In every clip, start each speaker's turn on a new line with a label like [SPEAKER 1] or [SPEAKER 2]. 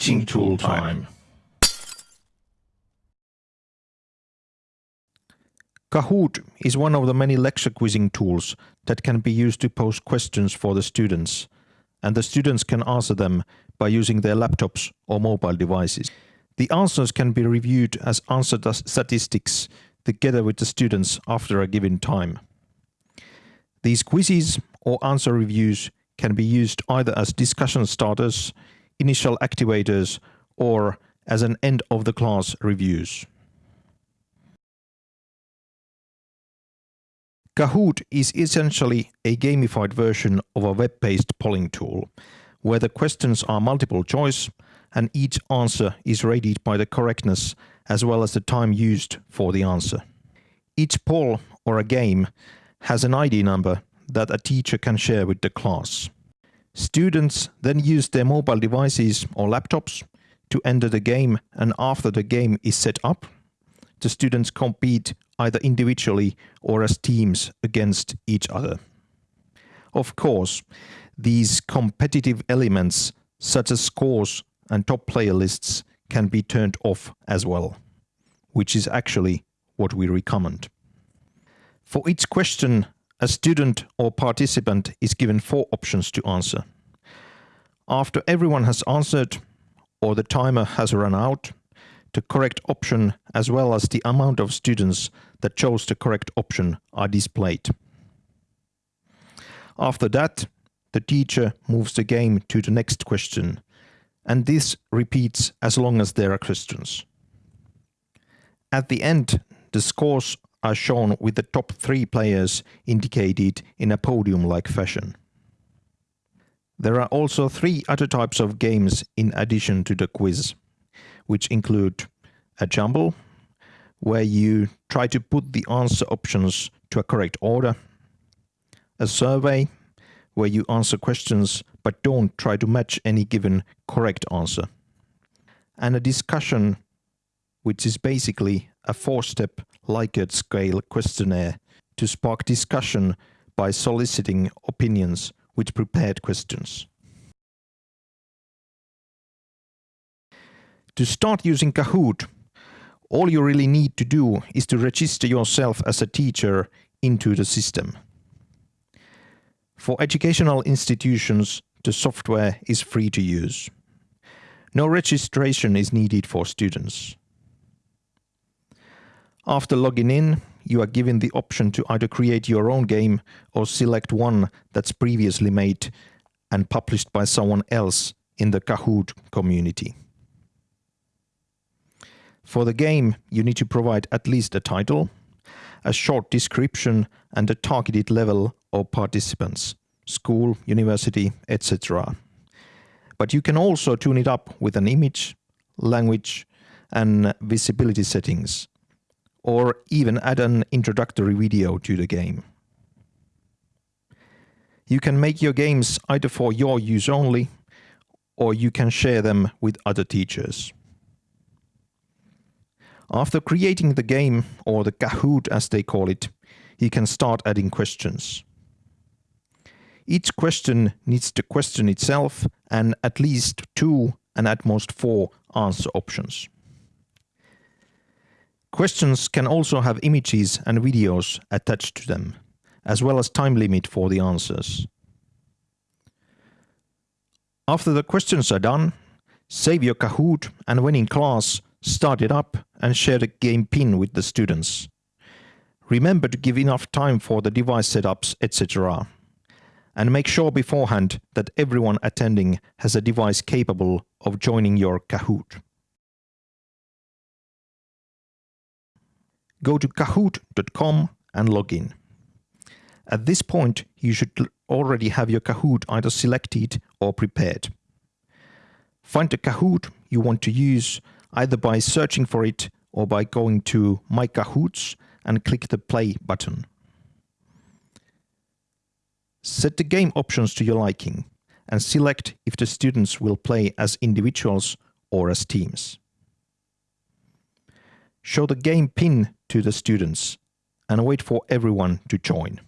[SPEAKER 1] Teaching tool time.
[SPEAKER 2] Kahoot is one of the many lecture quizzing tools that can be used to pose questions for the students, and the students can answer them by using their laptops or mobile devices. The answers can be reviewed as answer statistics together with the students after a given time. These quizzes or answer reviews can be used either as discussion starters, initial activators, or as an end of the class reviews. Kahoot is essentially a gamified version of a web-based polling tool, where the questions are multiple choice and each answer is rated by the correctness as well as the time used for the answer. Each poll or a game has an ID number that a teacher can share with the class. Students then use their mobile devices or laptops to enter the game and after the game is set up, the students compete either individually or as teams against each other. Of course, these competitive elements such as scores and top player lists can be turned off as well, which is actually what we recommend. For each question a student or participant is given four options to answer. After everyone has answered or the timer has run out, the correct option as well as the amount of students that chose the correct option are displayed. After that, the teacher moves the game to the next question, and this repeats as long as there are questions. At the end, the scores are shown with the top three players indicated in a podium-like fashion. There are also three other types of games in addition to the quiz, which include a jumble, where you try to put the answer options to a correct order, a survey, where you answer questions but don't try to match any given correct answer, and a discussion, which is basically a four-step Likert scale questionnaire to spark discussion by soliciting opinions with prepared questions. To start using Kahoot, all you really need to do is to register yourself as a teacher into the system. For educational institutions, the software is free to use. No registration is needed for students. After logging in, you are given the option to either create your own game or select one that's previously made and published by someone else in the Kahoot community. For the game, you need to provide at least a title, a short description and a targeted level of participants, school, university, etc. But you can also tune it up with an image, language and visibility settings or even add an introductory video to the game. You can make your games either for your use only, or you can share them with other teachers. After creating the game, or the Kahoot as they call it, you can start adding questions. Each question needs the question itself and at least two and at most four answer options. Questions can also have images and videos attached to them, as well as time limit for the answers. After the questions are done, save your Kahoot and when in class, start it up and share the game pin with the students. Remember to give enough time for the device setups, etc. And make sure beforehand that everyone attending has a device capable of joining your Kahoot. Go to kahoot.com and log in. At this point, you should already have your Kahoot either selected or prepared. Find the Kahoot you want to use either by searching for it or by going to My Kahoots and click the play button. Set the game options to your liking and select if the students will play as individuals or as teams. Show the game pin to the students and wait for everyone to join.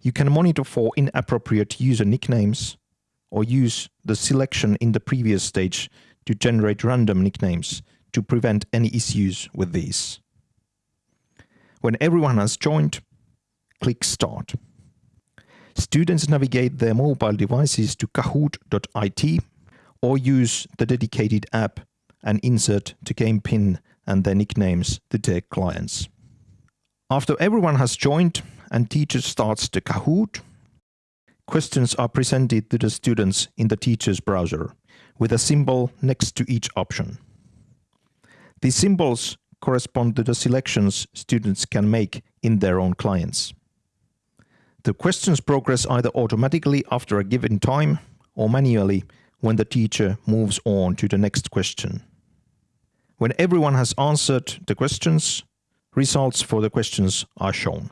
[SPEAKER 2] You can monitor for inappropriate user nicknames or use the selection in the previous stage to generate random nicknames to prevent any issues with these. When everyone has joined, click Start. Students navigate their mobile devices to kahoot.it or use the dedicated app and insert the game pin and their nicknames to their clients. After everyone has joined and teacher starts the Kahoot, questions are presented to the students in the teacher's browser with a symbol next to each option. These symbols correspond to the selections students can make in their own clients. The questions progress either automatically after a given time or manually when the teacher moves on to the next question. When everyone has answered the questions, results for the questions are shown.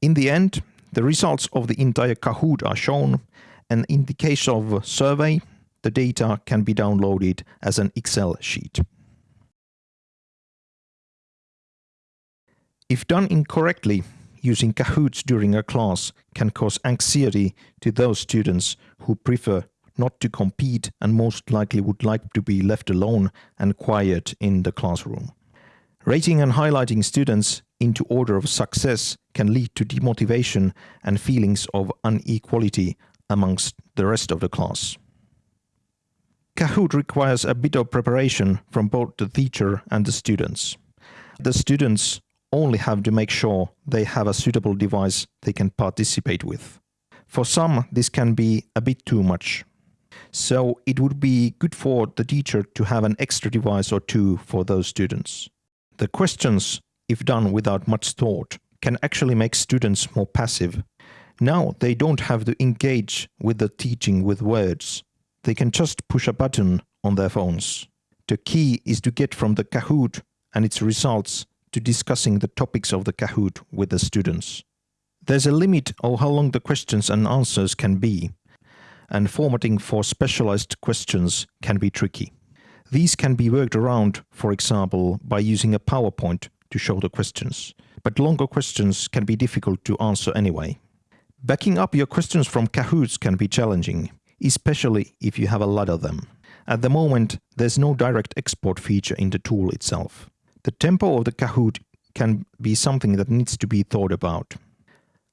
[SPEAKER 2] In the end, the results of the entire Kahoot are shown and in the case of a survey, the data can be downloaded as an Excel sheet. If done incorrectly, using Kahoots during a class can cause anxiety to those students who prefer not to compete and most likely would like to be left alone and quiet in the classroom. Rating and highlighting students into order of success can lead to demotivation and feelings of inequality amongst the rest of the class. Kahoot requires a bit of preparation from both the teacher and the students. The students only have to make sure they have a suitable device they can participate with. For some, this can be a bit too much. So it would be good for the teacher to have an extra device or two for those students. The questions, if done without much thought, can actually make students more passive. Now they don't have to engage with the teaching with words. They can just push a button on their phones. The key is to get from the Kahoot and its results to discussing the topics of the Kahoot with the students. There's a limit of how long the questions and answers can be, and formatting for specialized questions can be tricky. These can be worked around, for example, by using a PowerPoint to show the questions, but longer questions can be difficult to answer anyway. Backing up your questions from Kahoots can be challenging, especially if you have a lot of them. At the moment, there's no direct export feature in the tool itself. The tempo of the Kahoot can be something that needs to be thought about.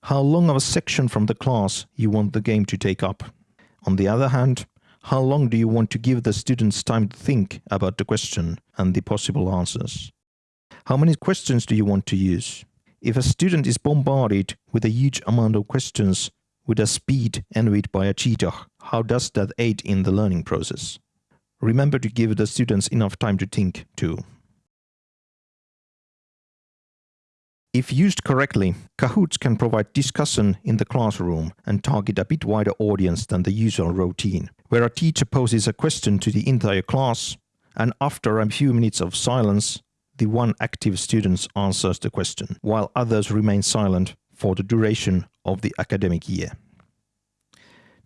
[SPEAKER 2] How long of a section from the class you want the game to take up. On the other hand, how long do you want to give the students time to think about the question and the possible answers? How many questions do you want to use? If a student is bombarded with a huge amount of questions with a speed envied by a cheetah, how does that aid in the learning process? Remember to give the students enough time to think too. If used correctly, Kahoots can provide discussion in the classroom and target a bit wider audience than the usual routine, where a teacher poses a question to the entire class, and after a few minutes of silence, the one active student answers the question, while others remain silent for the duration of the academic year.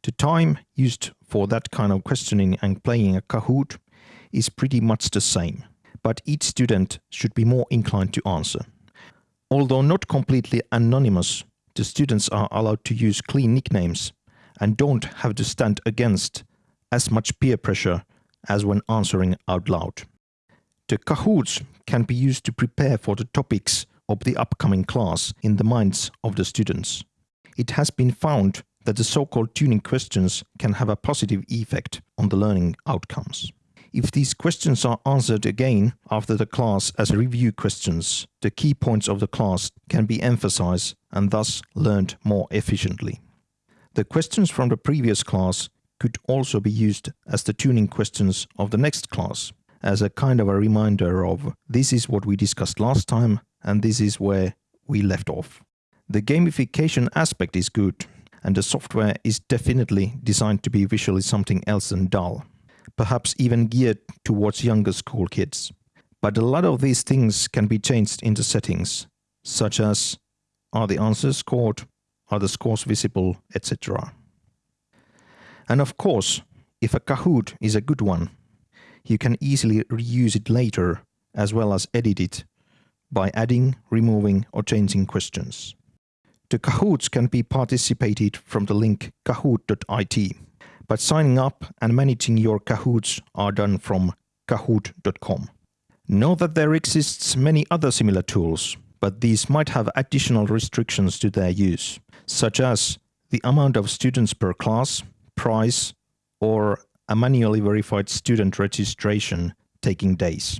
[SPEAKER 2] The time used for that kind of questioning and playing a Kahoot is pretty much the same, but each student should be more inclined to answer. Although not completely anonymous, the students are allowed to use clean nicknames and don't have to stand against as much peer pressure as when answering out loud. The Kahoots can be used to prepare for the topics of the upcoming class in the minds of the students. It has been found that the so-called tuning questions can have a positive effect on the learning outcomes. If these questions are answered again after the class as review questions, the key points of the class can be emphasized and thus learned more efficiently. The questions from the previous class could also be used as the tuning questions of the next class, as a kind of a reminder of this is what we discussed last time and this is where we left off. The gamification aspect is good, and the software is definitely designed to be visually something else than dull perhaps even geared towards younger school kids. But a lot of these things can be changed in the settings, such as are the answers scored, are the scores visible, etc. And of course, if a Kahoot is a good one, you can easily reuse it later as well as edit it by adding, removing or changing questions. The Kahoots can be participated from the link kahoot.it but signing up and managing your Kahoots are done from kahoot.com. Know that there exists many other similar tools, but these might have additional restrictions to their use, such as the amount of students per class, price, or a manually verified student registration taking days.